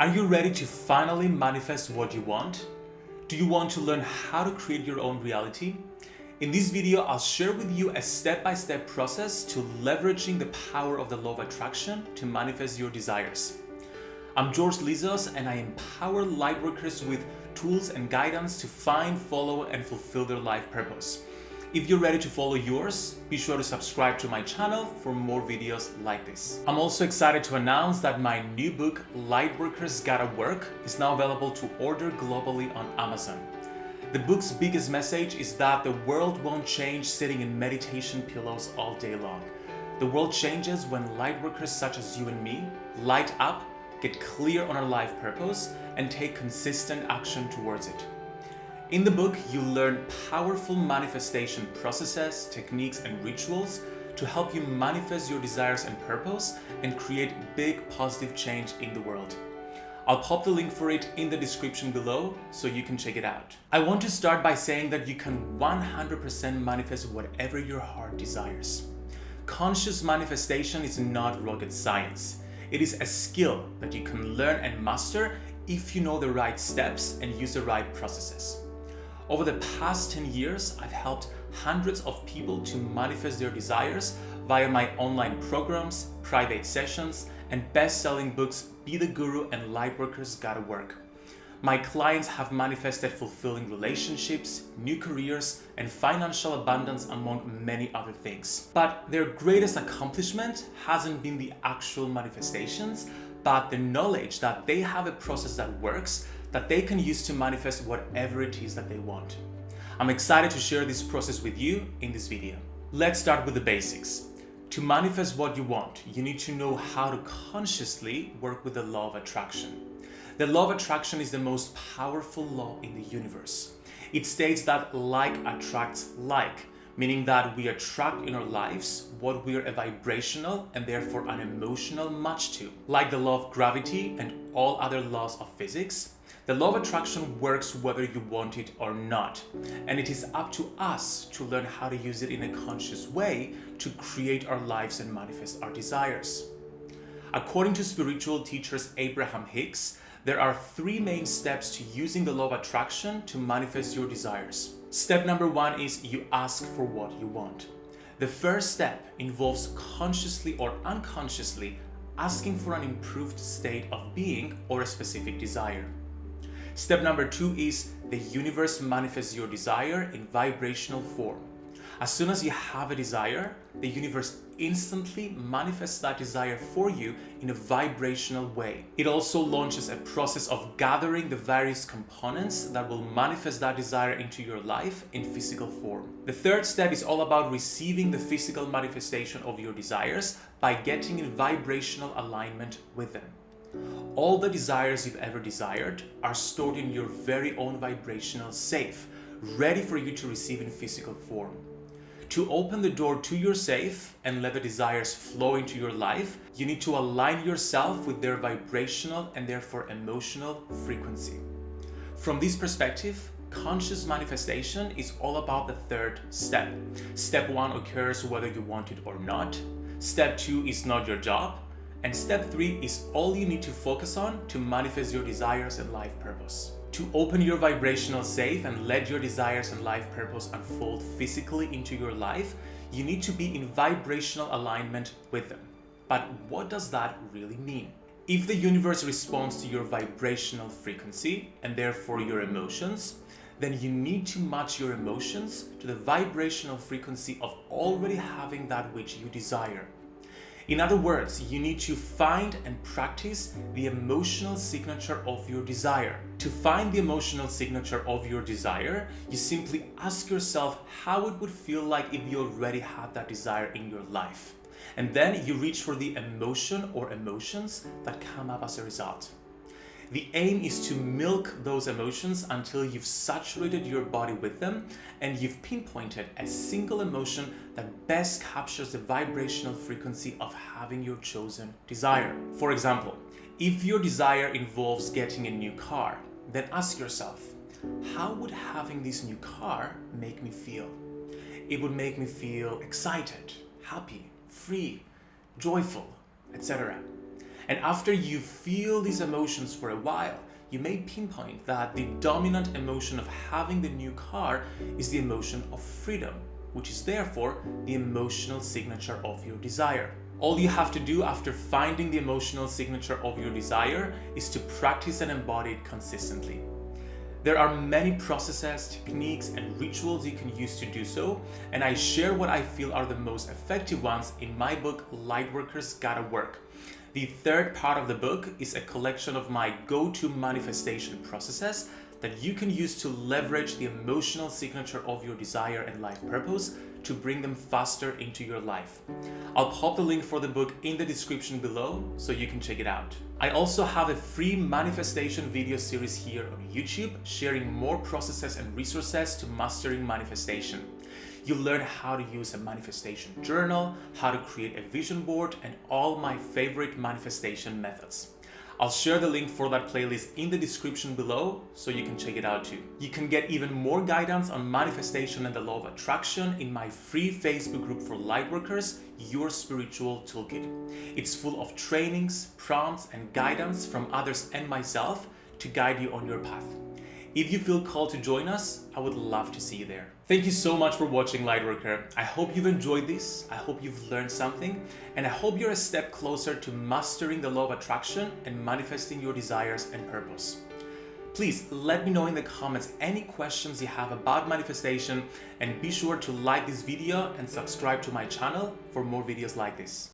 Are you ready to finally manifest what you want? Do you want to learn how to create your own reality? In this video, I'll share with you a step-by-step -step process to leveraging the power of the law of attraction to manifest your desires. I'm George Lizos and I empower lightworkers with tools and guidance to find, follow and fulfill their life purpose. If you're ready to follow yours, be sure to subscribe to my channel for more videos like this. I'm also excited to announce that my new book, Lightworkers Gotta Work, is now available to order globally on Amazon. The book's biggest message is that the world won't change sitting in meditation pillows all day long. The world changes when lightworkers such as you and me light up, get clear on our life purpose, and take consistent action towards it. In the book, you learn powerful manifestation processes, techniques, and rituals to help you manifest your desires and purpose and create big positive change in the world. I'll pop the link for it in the description below so you can check it out. I want to start by saying that you can 100% manifest whatever your heart desires. Conscious manifestation is not rocket science. It is a skill that you can learn and master if you know the right steps and use the right processes. Over the past 10 years, I've helped hundreds of people to manifest their desires via my online programs, private sessions, and best-selling books Be the Guru and Lightworkers Gotta Work. My clients have manifested fulfilling relationships, new careers, and financial abundance among many other things. But their greatest accomplishment hasn't been the actual manifestations, but the knowledge that they have a process that works that they can use to manifest whatever it is that they want. I'm excited to share this process with you in this video. Let's start with the basics. To manifest what you want, you need to know how to consciously work with the law of attraction. The law of attraction is the most powerful law in the universe. It states that like attracts like, meaning that we attract in our lives what we are a vibrational and therefore an emotional match to. Like the law of gravity and all other laws of physics, the law of attraction works whether you want it or not, and it is up to us to learn how to use it in a conscious way to create our lives and manifest our desires. According to spiritual teachers Abraham Hicks, there are three main steps to using the law of attraction to manifest your desires. Step number one is you ask for what you want. The first step involves consciously or unconsciously asking for an improved state of being or a specific desire. Step number two is the universe manifests your desire in vibrational form. As soon as you have a desire, the universe instantly manifests that desire for you in a vibrational way. It also launches a process of gathering the various components that will manifest that desire into your life in physical form. The third step is all about receiving the physical manifestation of your desires by getting in vibrational alignment with them. All the desires you've ever desired are stored in your very own vibrational safe, ready for you to receive in physical form. To open the door to your safe and let the desires flow into your life, you need to align yourself with their vibrational and therefore emotional frequency. From this perspective, conscious manifestation is all about the third step. Step one occurs whether you want it or not. Step two is not your job. And step three is all you need to focus on to manifest your desires and life purpose. To open your vibrational safe and let your desires and life purpose unfold physically into your life, you need to be in vibrational alignment with them. But what does that really mean? If the universe responds to your vibrational frequency and therefore your emotions, then you need to match your emotions to the vibrational frequency of already having that which you desire. In other words, you need to find and practice the emotional signature of your desire. To find the emotional signature of your desire, you simply ask yourself how it would feel like if you already had that desire in your life. And then you reach for the emotion or emotions that come up as a result. The aim is to milk those emotions until you've saturated your body with them and you've pinpointed a single emotion that best captures the vibrational frequency of having your chosen desire. For example, if your desire involves getting a new car, then ask yourself, how would having this new car make me feel? It would make me feel excited, happy, free, joyful, etc. And after you feel these emotions for a while, you may pinpoint that the dominant emotion of having the new car is the emotion of freedom, which is therefore the emotional signature of your desire. All you have to do after finding the emotional signature of your desire is to practice and embody it consistently. There are many processes, techniques, and rituals you can use to do so, and I share what I feel are the most effective ones in my book, Lightworkers Gotta Work. The third part of the book is a collection of my go-to manifestation processes that you can use to leverage the emotional signature of your desire and life purpose to bring them faster into your life. I'll pop the link for the book in the description below so you can check it out. I also have a free manifestation video series here on YouTube sharing more processes and resources to mastering manifestation. You'll learn how to use a manifestation journal, how to create a vision board, and all my favorite manifestation methods. I'll share the link for that playlist in the description below so you can check it out too. You can get even more guidance on manifestation and the law of attraction in my free Facebook group for lightworkers, Your Spiritual Toolkit. It's full of trainings, prompts, and guidance from others and myself to guide you on your path. If you feel called to join us, I would love to see you there. Thank you so much for watching Lightworker. I hope you've enjoyed this, I hope you've learned something, and I hope you're a step closer to mastering the law of attraction and manifesting your desires and purpose. Please let me know in the comments any questions you have about manifestation and be sure to like this video and subscribe to my channel for more videos like this.